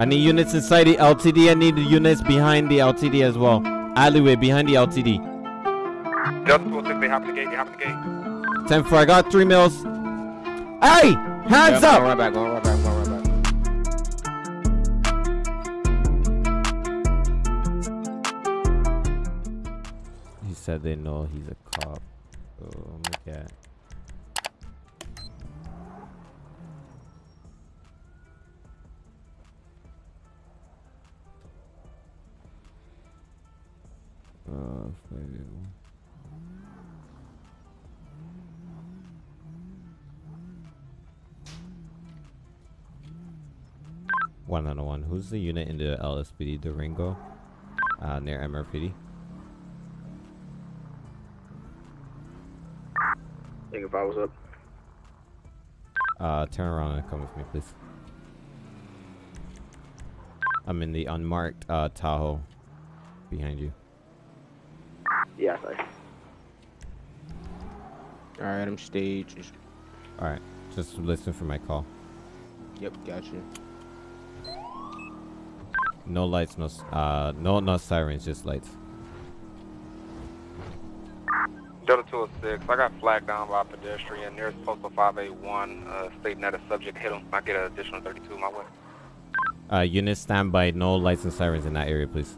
I need units inside the LTD. I need the units behind the LTD as well. Alleyway behind the LTD. Delta 206, they hopping the gate, they hopping the gate. 10 4, I got three mils. Hey! Hands Yeah, up! Right back, right back, right back. He said they know he's a cop. Oh my god. Uh, maybe. One on one. Who's the unit in the LSPD? Durango, uh, near MRPD. Think if I was up. Uh, turn around and come with me, please. I'm in the unmarked uh, Tahoe behind you. Yeah, sorry. Alright, I'm staged. All right, just listen for my call. Yep, got you. No lights, no uh, no no sirens, just lights. Delta 206, I got flagged down by a pedestrian. There's postal 581 uh, stating that a subject hit him. I get an additional 32 my way. Uh, units stand by. No lights and sirens in that area, please.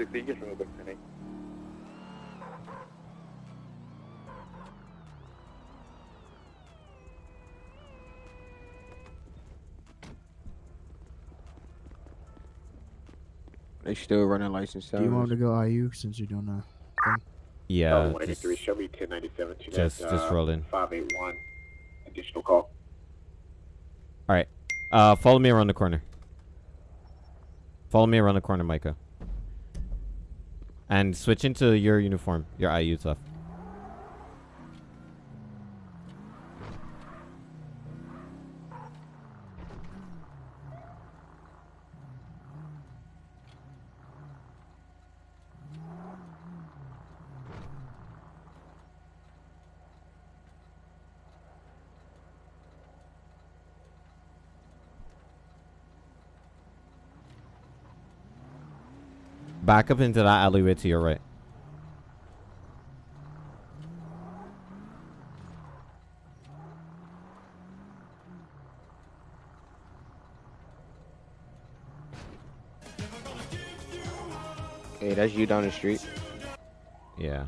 Code 60, you can remove the. They still running license Do you want to go IU since you're doing a thing? Yeah, Uh, just, 183, show me 1097 to just that, just uh, roll in. 581. Additional call. All right, uh, follow me around the corner. Follow me around the corner, Micah. And switch into your uniform, your IU stuff. Back up into that alleyway to your right. Hey, that's you down the street. Yeah.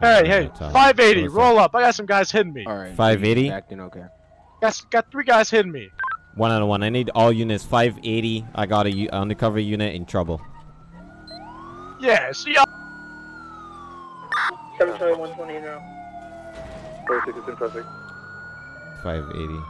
Hey, hey, 580, What's roll up. I got some guys hitting me. Alright. 580? Acting okay. Got, got three guys hitting me. One on one. I need all units. 580. I got a u- undercover unit in trouble. Yeah, see y'all. 7 120 now. Code 60 is in traffic. 580.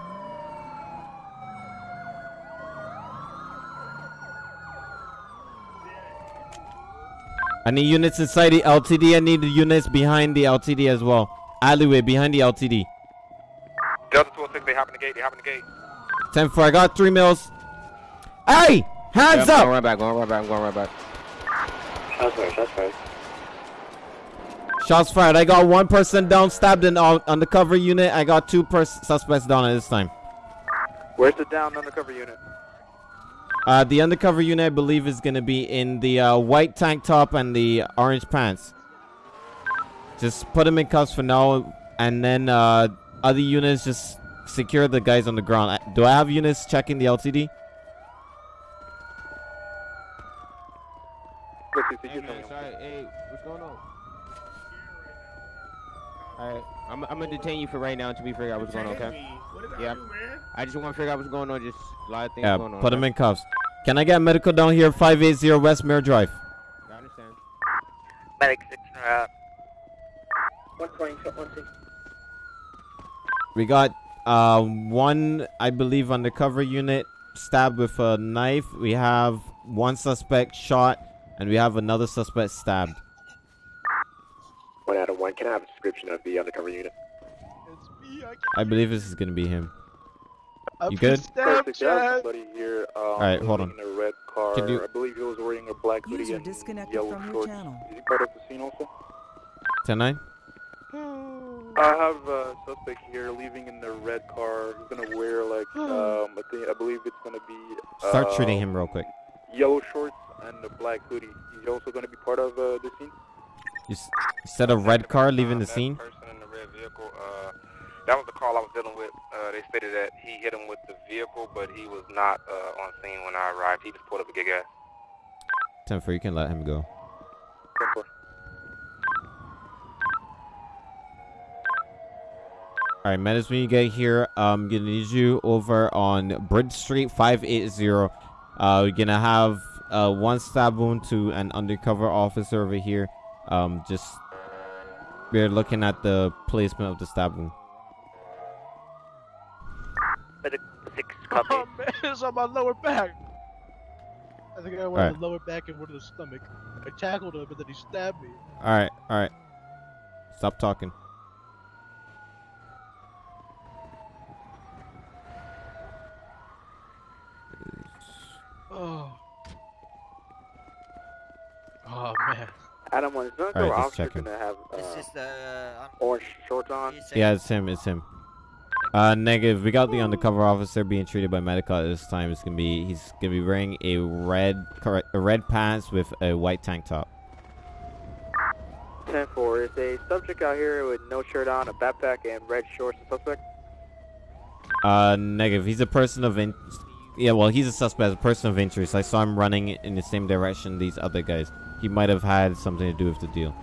I need units inside the LTD. I need the units behind the LTD as well. Alleyway behind the LTD. Delta 206, they hopping the gate, they hopping the gate. 10 4. I got three mils. Hey! Hands Yep, up! Going right back, I'm going right back, I'm going right back. Shots fired, shots fired. Shots fired. I got one person down, stabbed in on undercover unit. I got two suspects down at this time. Where's the down undercover unit? Uh, the undercover unit, I believe, is going to be in the uh, white tank top and the orange pants. Just put them in cuffs for now, and then uh, other units just secure the guys on the ground. Uh, Do I have units checking the LTD? Code 60, Hey, you man, sorry. Hey, what's going on? Alright, I'm, I'm gonna detain you for right now until we figure out what's going on, okay? Yeah. I just want to figure out what's going on. Just a lot of things Yeah, going on. put them okay? in cuffs. Can I get medical down here, 580 West Mirror Drive? I understand. Medic 6 route. 120, 120. We got uh, one, I believe, undercover unit stabbed with a knife. We have one suspect shot, and we have another suspect stabbed. One out of one. Can I have a description of the undercover unit? It's me. I I believe this is gonna be him. I've You good? stabbed, Code 60, I have Chad. somebody here. Um, Alright, hold on. In a red car. Could you- I believe he was wearing a black hoodie User and disconnected yellow from your shorts. channel. Is he part of the scene also? 10 9? I have a suspect here leaving in the red car. He's gonna wear like um, I think I believe it's gonna be. Start uh, treating him real quick. Yellow shorts and the black hoodie. He's also gonna be part of uh, the scene. You, said a red car leaving the scene. person in the red vehicle, uh, that was the call I was dealing with. Uh, they stated that he hit him with the vehicle, but he was not uh, on scene when I arrived. He just pulled up a gig ass. Ten four, you can let him go. Ten-four. All right, Menace, when you get here, I'm gonna need you over on Bridge Street 580. Uh, we're gonna have uh, one stab wound to an undercover officer over here. Um, just we're looking at the placement of the stab wound. Six Oh man, it's on my lower back. I think I went Alright. to the lower back and one to the stomach. I tackled him and then he stabbed me. All right, all right. Stop talking. Oh. Oh man. Adam, one is not All right, go just officer checking. gonna have This uh, is the. orange shorts on? Yeah, it's him. It's him. Uh, negative. We got the undercover officer being treated by medical at this time. It's gonna be he's gonna be wearing a red correct a red pants with a white tank top. 10-4. Is a subject out here with no shirt on, a backpack, and red shorts. A suspect? Uh, negative. He's a person of in. Yeah, well, he's a suspect, a person of interest. I saw him running in the same direction these other guys. He might have had something to do with the deal.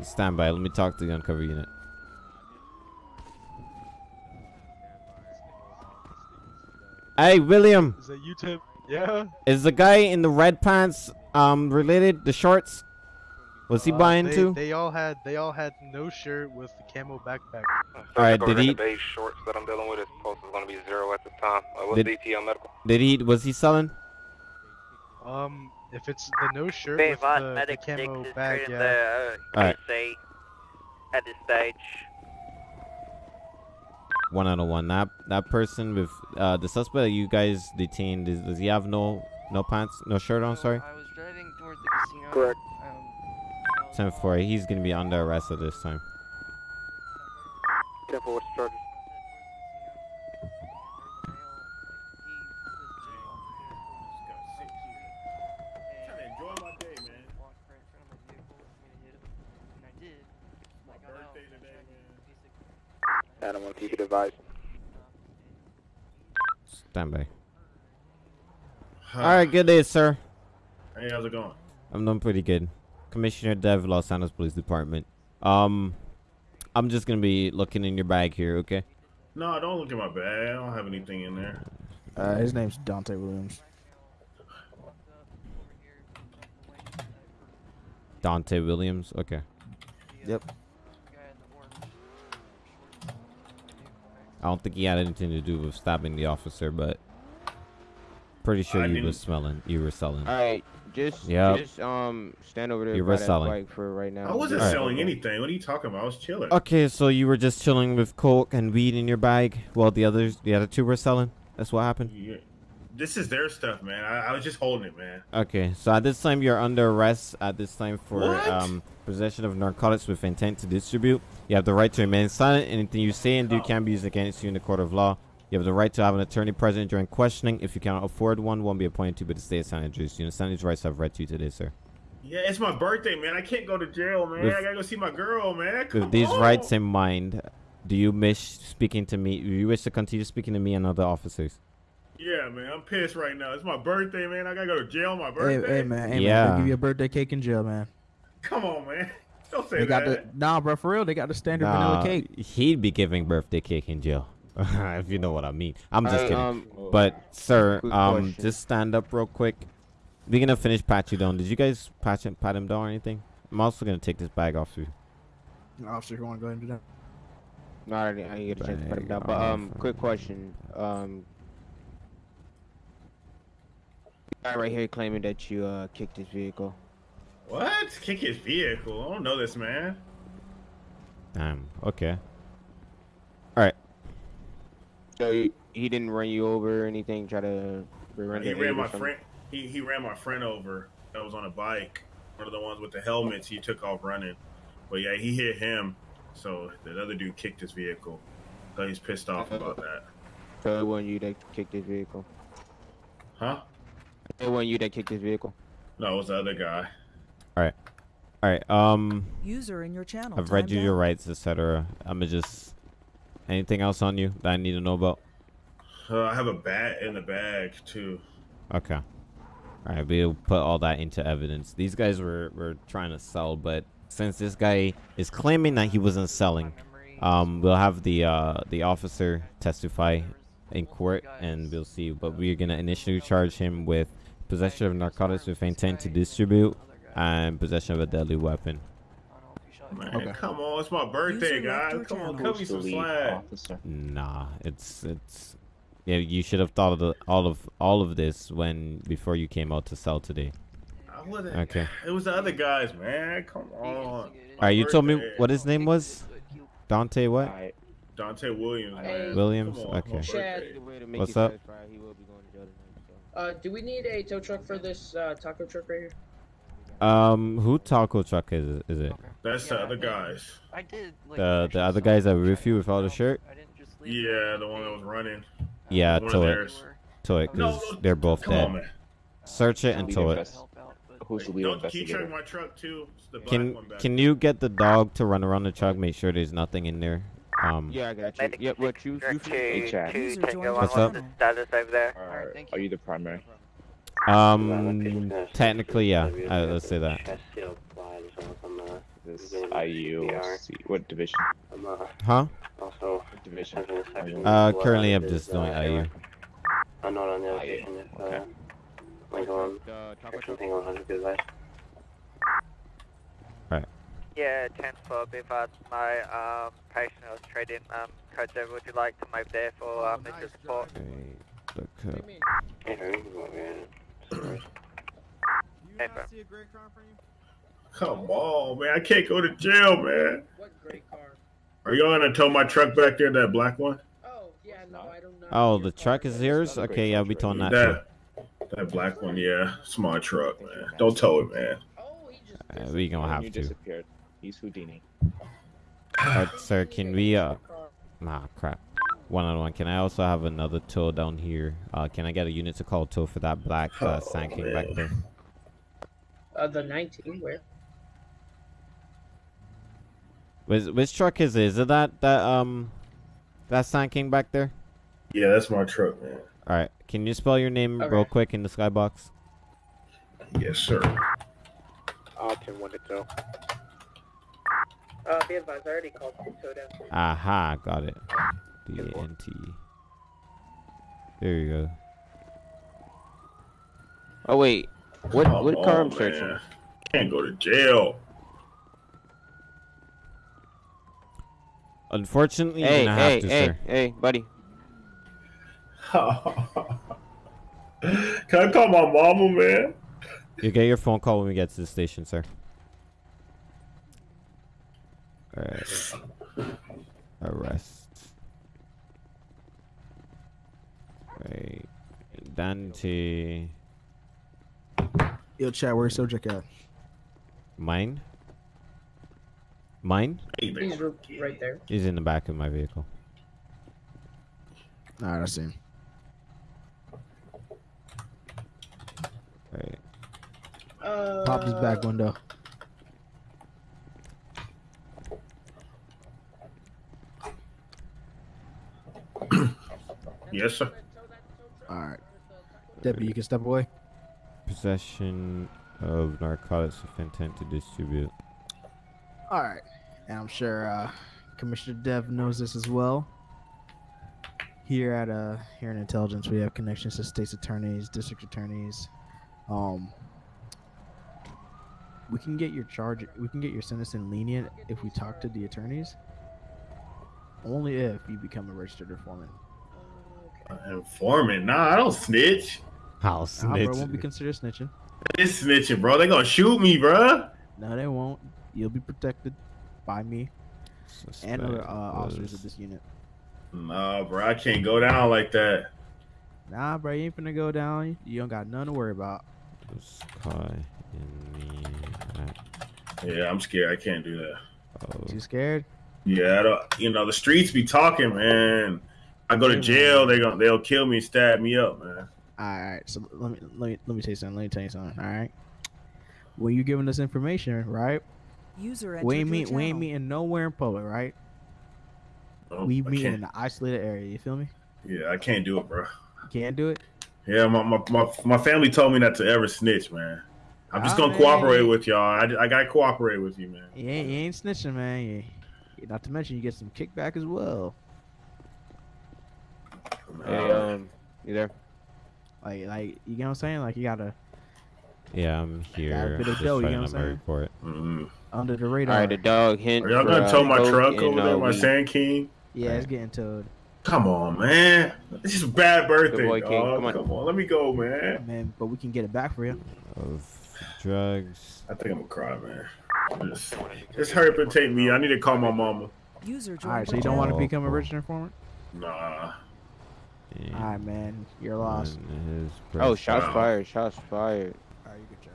Stand by. Let me talk to the uncover unit. Hey, William. Is that you, Tim? Yeah. Is the guy in the red pants um related? The shorts? Was he Uh, buying they, too? They all had they all had no shirt with the camo backpack. All right, did he- The beige shorts that I'm dealing with. His post is going to be zero at the time. Uh, what's Did- DTL medical? Did he? Was he selling? Um, if it's the no shirt Bay with Von the, the camo Six bag, yeah. the uh, Alright. case at this stage. One out of one. That that person with uh the suspect that you guys detained. Is, does he have no no pants, no shirt on? Sorry. I was driving toward the casino. Correct. Um, Ten four. He's gonna be under arrest at this time. 10-4. What's the charges? Adam, one, keep it advised. Stand by. All right. Good day, sir. Hey, how's it going? I'm doing pretty good. Commissioner Dev, Los Santos Police Department. Um, I'm just gonna be looking in your bag here. Okay. No, I don't look at my bag. I don't have anything in there. Uh, his name's Dante Williams. Dante Williams. Okay. Yep. I don't think he had anything to do with stabbing the officer, but pretty sure I you didn't- was smelling. You were selling. All right, just Yep. just um stand over there You by were selling. bike for right now. I wasn't Alright. selling anything. What are you talking about? I was chilling. Okay, so you were just chilling with coke and weed in your bag, while the others, the other two were selling. That's what happened. Yeah. This is their stuff, man. I, I was just holding it, man. Okay, so at this time you're under arrest. At this time for um, possession of narcotics with intent to distribute. You have the right to remain silent. Anything you say and do Oh. can be used against you in the court of law. You have the right to have an attorney present during questioning. If you cannot afford one, one will be appointed to by the state of San Andreas. You understand these rights I've read to you today, sir. Yeah, it's my birthday, man. I can't go to jail, man. With- I gotta go see my girl, man. Come With these on. rights in mind, do you wish speaking to me? Do you wish to continue speaking to me and other officers? Yeah, man. I'm pissed right now. It's my birthday, man. I gotta go to jail my birthday. hey, hey man. Hey, Yeah. man. They give you a birthday cake in jail, man. Come on, man. Don't say They got that. the nah, bro. For real, they got the standard Nah, vanilla cake. he'd be giving birthday cake in jail, if you know what I mean. I'm just Alright, kidding. um, But sir, um, question. just stand up real quick. We're gonna finish pat you down. Did you guys pat him, pat him down or anything? I'm also gonna take this bag off you. Officer, you want to go ahead and do that? No, I didn't, I didn't get a chance to put him Bag down. But um, quick question. Um, guy right here claiming that you uh kicked his vehicle. What? Kick his vehicle? I don't know this, man. Damn. Okay. All right. So he, he didn't run you over or anything. Try to run He ran my friend. He he ran my friend over. That was on a bike. One of the ones with the helmets. He took off running. But yeah, he hit him. So the other dude kicked his vehicle. So he's pissed off about that. So it wasn't you that kicked his vehicle. Huh? It wasn't you that kicked his vehicle. No, it was the other guy. All right. All right. Um, User in your channel. I've read timed you your rights, etc. I'm gonna just. Anything else on you that I need to know about? Uh, I have a bat in the bag too. Okay. All right, we'll put all that into evidence. These guys were, were trying to sell, but since this guy is claiming that he wasn't selling, um, we'll have the uh, the officer testify in court, and we'll see. But we're gonna initially charge him with possession of narcotics with intent to distribute and possession of a deadly weapon. Man, come on, it's my birthday, guys. Come on, cut me some slack. Nah, it's it's yeah. You should have thought of the, all of all of this when before you came out to sell today. I wasn't- Okay. It was the other guys, man. Come on. All right, you told me what his name was. Dante what? Dante Williams. Man. Williams. On, Okay. What's up? Uh, do we need a tow truck for this uh, taco truck right here? Um, who taco truck is it? Is it That's the other guys. I did. Like, the the other guys that were with you without a shirt? Yeah, the one that was running. Yeah, One tow it, tow it, No, because no, they're both come dead. on, man. Search it and Lead tow it. invest- Who's the lead Don't keep investigator? checking my truck too. The Can can you get the dog to run around the truck? Make sure there's nothing in there. Um, Yeah, I got you. Yep, what you you Hey, Chad. Two User Tango joined One, What's what's up? status over there? Are, are you the primary? um, technically, yeah. Uh, let's say that. This IU. What division? Huh? Also, What division? Uh, currently I'm just doing IU. I'm not on the other IU, station if okay. uh, Lincoln Uh, taco or truck? something 100 good advice. Yeah, 10 for Bivad. My um, patient was trading um, codes over. Would you like to move there for um, Mr. Support? Wait, look up. Yeah, we can go ahead. Sorry. Hey, bro. Come on, man. I can't go to jail, man. What great car? Are y'all gonna tow my truck back there, that black one? Oh, yeah, no, I don't know. Oh, the truck is yours? Okay, yeah, I'll be towing that too. That that black one, yeah. It's my truck, man. Don't tow it, man. Oh, he just. Uh, we gonna have you to. Disappeared. He's Houdini. Uh, sir, can we uh? Nah, crap. One on one. Can I also have another tow down here? Uh, can I get a unit to call tow for that black uh, Oh, Sand King back there? Uh, the 19, where? Which, which truck is it? Is it that that um that Sand King back there? Yeah, that's my truck, man. All right. Can you spell your name real quick in the skybox? Yes, sir. Option 1 to tow. Uh, be advised, I already called for tow. Aha, got it. D A N T. There you go. Oh wait, what Come what car on, I'm searching? man. Can't go to jail. Unfortunately, you're Hey, gonna hey, have to, hey, sir. hey, buddy. Can I call my mama, man? You get your phone call when we get to the station, sir. Alright. Arrest. Right. Dante. Yo, chat, where's subject at? Mine? Mine? He's right there. He's in the back of my vehicle. Alright, I see him. Right. Uh, Pop his back window. Yes, sir. Alright. Deputy, you can step away. Possession of narcotics with intent to distribute. Alright. And I'm sure uh, Commissioner Dev knows this as well. Here at uh here in intelligence we have connections to states attorneys, district attorneys. Um we can get your charge we can get your sentencing lenient if we talk to the attorneys. Only if you become a registered informant. Informant? Nah, I don't snitch. I'll Nah, snitch. bro, it won't be considered snitching. It's snitching, bro. They gonna shoot me, bro. No, they won't. You'll be protected by me and other uh, officers of this unit. Nah, bro. I can't go down like that. Nah, bro, you ain't finna go down. You don't got nothing to worry about. was caught in the Yeah, I'm scared. I can't do that. of Too scared? Yeah, I don't, you know the streets be talking, man. I go to jail, they going they'll kill me, stab me up, man. All right, so let me let me let me tell you something. Let me tell you something. All right, when you giving us information, right? User We entered ain't meet, we ain't meeting nowhere in public, right? Oh, we I meet in an isolated area. You feel me? Yeah, I can't do it, bro. You can't do it. Yeah, my, my, my, my family told me not to ever snitch, man. I'm just Ah, gonna man. cooperate with y'all. I, I gotta cooperate with you, man. You ain't, you ain't snitching, man. You, you- not to mention you get some kickback as well. Hey, um, you there? Like, like you know what I'm saying? Like you gotta Yeah, I'm here. bit of Just dough, you know what I'm saying? Mm-hmm. under the All radar. right, the dog hint. Are y'all gonna uh, tow my Coke truck and, over there, uh, my weed. Sand King? yeah, it's getting towed. Come on, man. This is a bad birthday, boy, King. dog. Come on. Come on, let me go, man. Man, but we can get it back for you. Of drugs. I think I'm gonna cry, man. Just, just hurry up and take me. I need to call my mama. User All joined so you don't want to Oh, become a cool. registered informant? Nah. And All right, man, you're lost. Oh, shots Wow. fired! Shots fired! All right, you good job.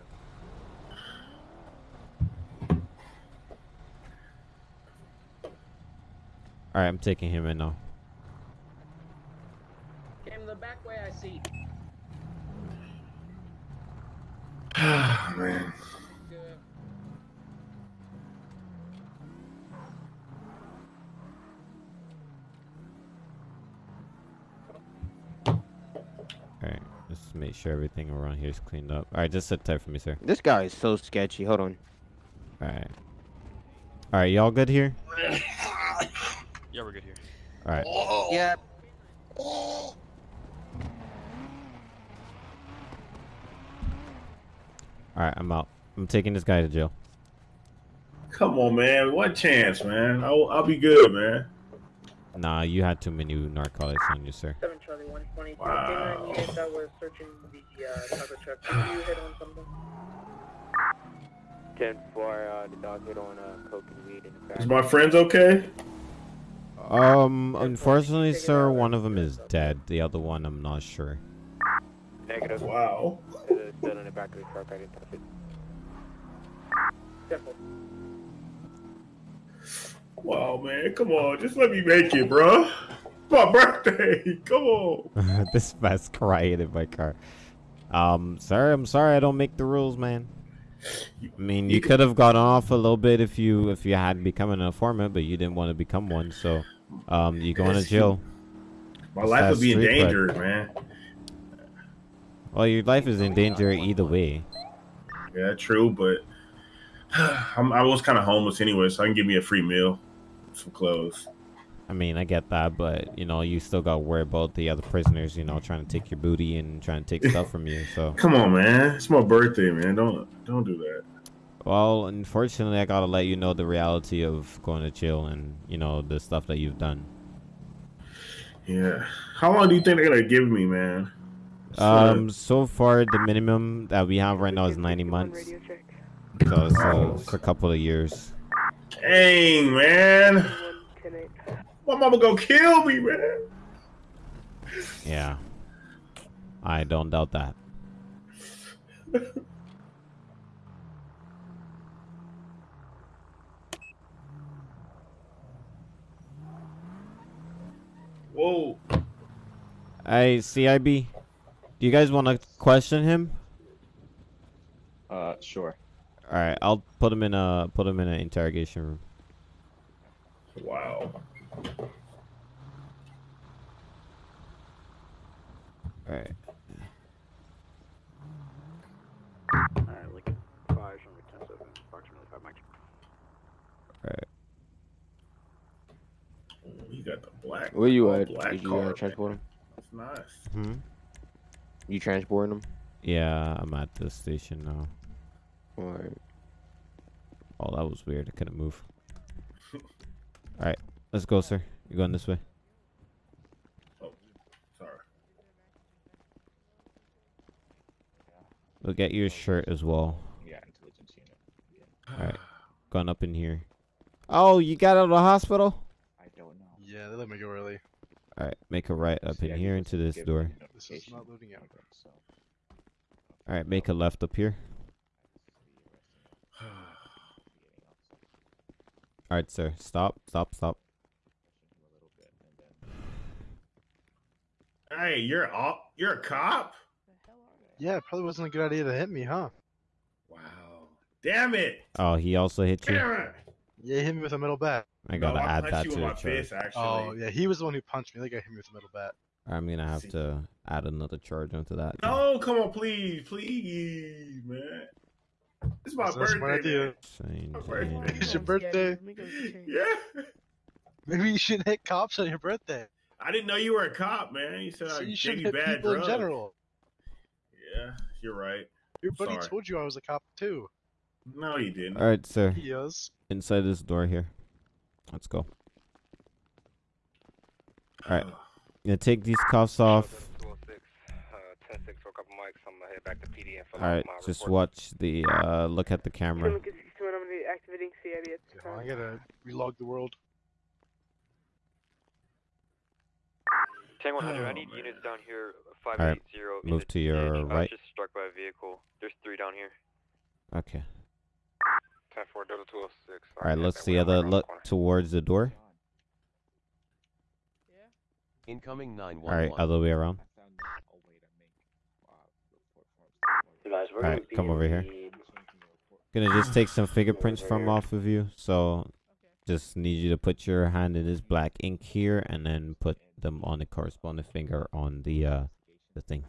All right, I'm taking him in now. Came the back way, I see. man. All right, let's make sure everything around here is cleaned up. All right, just sit tight for me, sir. This guy is so sketchy. Hold on. All right. All right, y'all good here? Yeah, we're good here. All right. Yep. All right, I'm out. I'm taking this guy to jail. Come on, man. One chance, man. I'll, I'll be good, man. Nah, you had too many narcotics on you, sir. 7 Charlie 120. Wow. Wow. unit that was searching the uh, taco truck. Did you hit on something? 10 for uh, the dog hit on uh, coke and weed in the back. Is my friends okay? Um, unfortunately, sir, one of them is dead. The other one, I'm not sure. Negative. Wow. It's still in the back of the truck. I didn't touch it. Careful. Wow, man. Come on. Just let me make it, bro. My birthday. Come on. this man's crying in my car. Um, sir, I'm sorry I don't make the rules, man. I mean, you could have gone off a little bit if you if you had become an informant, but you didn't want to become one. So, um, you going to jail. My It's life would be in danger, man. Well, your life is in danger either way. Yeah, true, but I'm, I was kind of homeless anyway, so I can give me a free meal, some clothes. I mean, I get that, but you know, you still got to worry about the other prisoners. You know, trying to take your booty and trying to take stuff from you. So, Come on, man. It's my birthday, man. Don't don't do that. well, unfortunately, I gotta let you know the reality of going to jail and you know the stuff that you've done. Yeah. How long do you think they're gonna give me, man? Um, so far the minimum that we have right now is 90 months. So, so it's a couple of years. Dang, man. My mama gonna kill me, man. Yeah. I don't doubt that. Whoa. Hey, CIB, do you guys want to question him? Uh, sure. All right, I'll put him in a put him in an interrogation room. Wow. All right. Alright, Lincoln. Five, number 10 7, approximately 5 mics. All right. You got the black. Where you at? Black Did you uh, transport him? That's nice. Hmm. You transporting him? Yeah, I'm at the station now. Or Oh, that was weird. I couldn't move. All right, let's go, sir. You're going this way. Oh, sorry. We'll get you a shirt as well. Yeah, intelligence unit. All right, going up in here. Oh, you got out of the hospital? I don't know. Yeah, they let me go early. All right, make a right up in here into this door. This is not loading out. So, All right, make a left up here. All All right, sir. Stop. Stop. Stop. Hey, you're a you're a cop. Yeah, it probably wasn't a good idea to hit me, huh? Wow. Damn it. Oh, he also hit you. Damn it. Yeah, he hit me with a metal bat. I gotta No, I add that you to with the my charge. fist, actually. Oh, yeah, he was the one who punched me. They got hit me with a metal bat. I'm gonna have to add another charge onto that. No, come on, please, please, man. It's my That's a smart birthday. idea. My birthday. It's your birthday. Yeah. Maybe you shouldn't hit cops on your birthday. I didn't know you were a cop, man. You said So I you gave shouldn't you hit bad people drugs. in general. Yeah, you're right. Your buddy Sorry. told you I was a cop too. No, he didn't. All right, sir. He is. Inside this door here. Let's go. All right. Gonna take these cuffs off. 206, uh, 10 6 for a couple mics. I'm gonna head back to PD and fill All out right. my Just report. watch the. uh Look at the camera. I'm gonna be activating CID at this I gotta relog the world. Tango 100, I Oh, need man. units down here. All right. 580. Move to your right. I was right. just struck by a vehicle. There's three down here. Okay. 10 4 Delta 206. All right. Let's the other look towards the door. Incoming All 911. right. Other way around. All right. Come over here. Gonna just take some fingerprints from off of you. So, just need you to put your hand in this black ink here, and then put them on the corresponding finger on the uh the thing,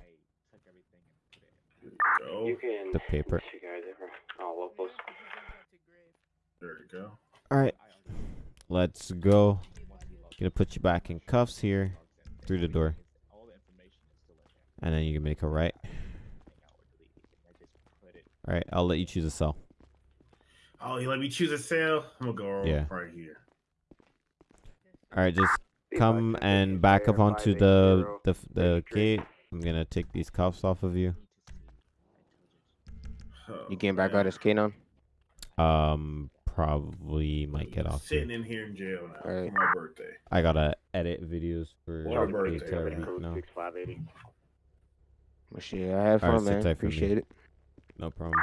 Go. You can. the paper. You guys ever? Oh, well. There you go. All right. Let's go. Gonna put you back in cuffs here, through the door, and then you can make a right. All right. I'll let you choose a cell. Oh, you let me choose a cell? I'm gonna go Yeah. right here. All right. Just come and back up onto the the the gate. I'm gonna take these cuffs off of you. Oh, You getting back man. out as Kanon? Um, probably might get off. Sitting here. in here in jail now Alright. for my birthday. I gotta edit videos for What the birthday? entire week now. Six five eighty. Well, shit, I had All right, fun, sit man. tight. Appreciate it. No problem.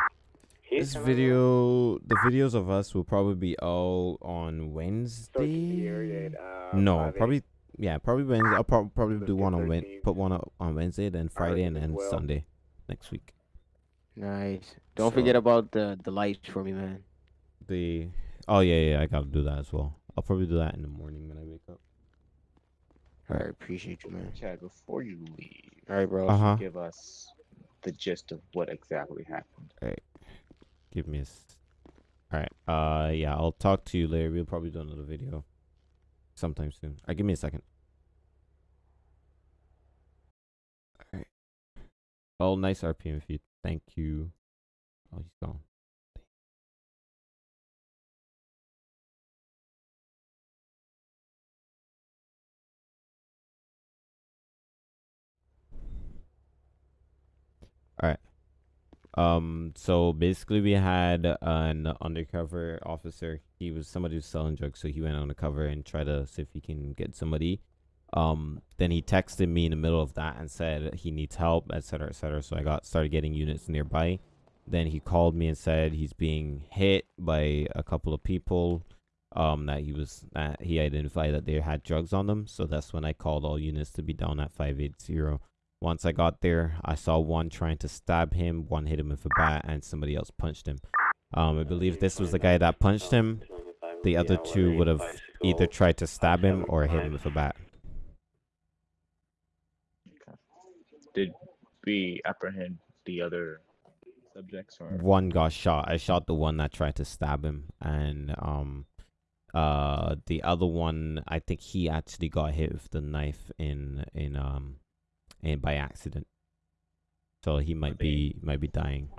This video, the videos of us will probably be all on Wednesday. uh, No, probably yeah, probably Wednesday. I'll prob- probably do one on Wed, put one up on Wednesday, then Friday, and then. Sunday next week. Nice. Don't So- forget about the the lights for me, man. The oh yeah yeah I gotta do that as well. I'll probably do that in the morning when I wake up. All right, appreciate you, man. Chad, before you leave, All right, bro. Uh huh. give us the gist of what exactly happened. All right. Give me a. All right. Uh yeah, I'll talk to you later. We'll probably do another video sometime soon. All right, give me a second. All right. Oh, nice RPM feed. Thank you. Oh, he's gone. All right. Um. So basically, we had an undercover officer. He was somebody who's selling drugs, so he went undercover and tried to see if he can get somebody. Um. Then he texted me in the middle of that and said he needs help, etc., etc. So I got started getting units nearby. Then he called me and said he's being hit by a couple of people. Um. That he was that he identified that they had drugs on them. So that's when I called all units to be down at five eight zero. Once I got there, I saw one trying to stab him, one hit him with a bat, and somebody else punched him. Um, I believe this was the guy that punched him. The other two would have either tried to stab him or hit him with a bat. Did we apprehend the other subjects or One got shot. I shot the one that tried to stab him, and um, uh, the other one, I think he actually got hit with the knife in in um, in by accident. So he might be might be dying.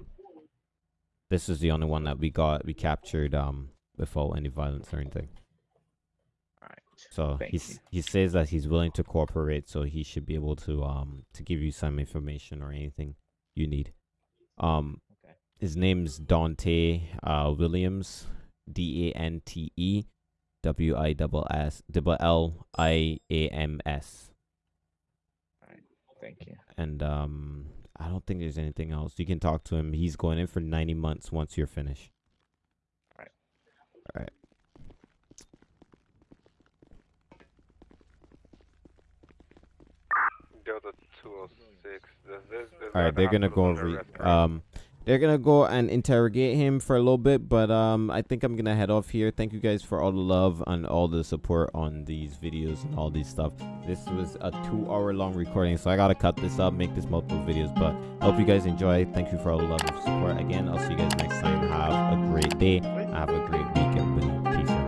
This is the only one that we got we captured um without any violence or anything. Alright. So Thank he's you. he says that he's willing to cooperate, so he should be able to um to give you some information or anything you need. Um, Okay. his name's Dante uh Williams, D A N T E W I double S double L I A M S. Thank you. And um, I don't think there's anything else. You can talk to him. He's going in for 90 months once you're finished. All right. All right. All right, they're gonna go over. Um, they're gonna go and interrogate him for a little bit, but um, I think I'm gonna head off here. Thank you guys for all the love and all the support on these videos and all these stuff. This was a two-hour-long recording, so I gotta cut this up, make this multiple videos. But hope you guys enjoy. Thank you for all the love and support. Again, I'll see you guys next time. Have a great day. Have a great week, everybody. Peace out.